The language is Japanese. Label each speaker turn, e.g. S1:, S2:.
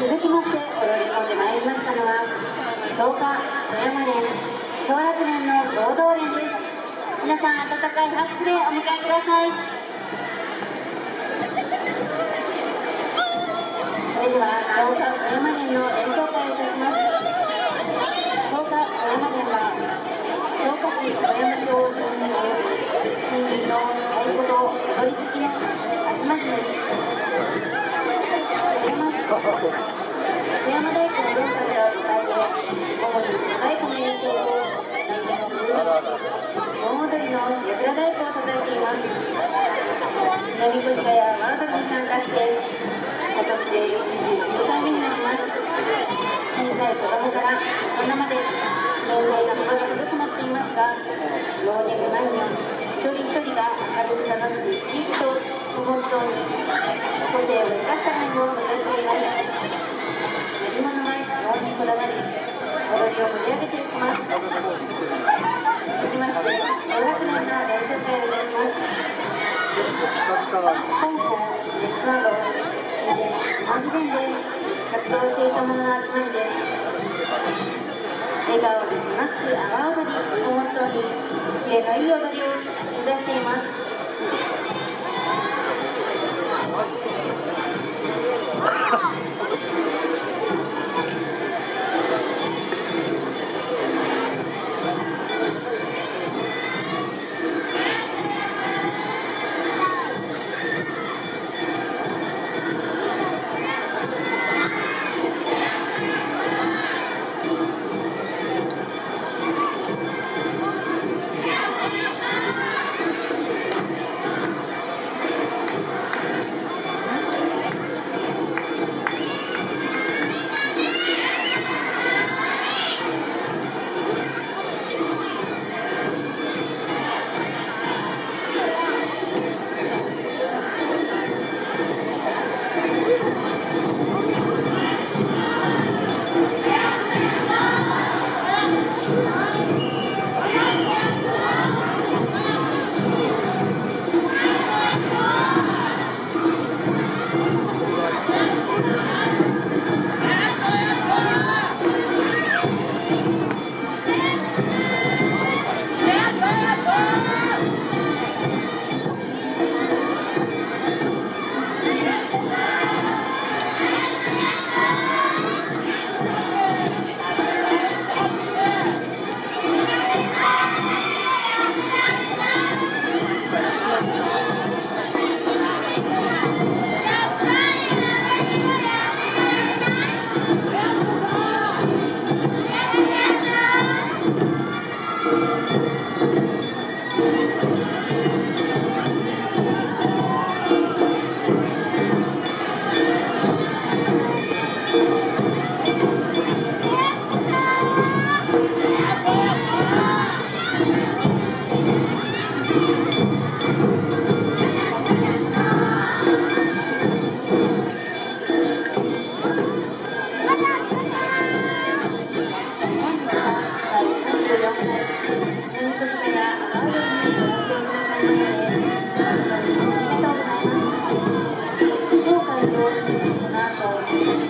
S1: 続きまして踊り込んでまいりましたのは東華富山連小学連の合同連です。皆さん温かい拍手でお迎えください。それでは東華富山連の演奏会をいたします。南小鹿やワードに参加して今年で49回目になります小さい子供から大人まで年齢が幅が広くなっていますが老若男女一人一人が明るく楽しく生き生きと本当に個性を生かした面を目指しています自分の前能にこだわり踊りを盛り上げていきます続きまして小学年の練習会をいたします香港熱など安全で活動していた者の集まりです。笑顔で楽しく阿波踊りをモットーにキレのいい踊りを目指しています。Kenal.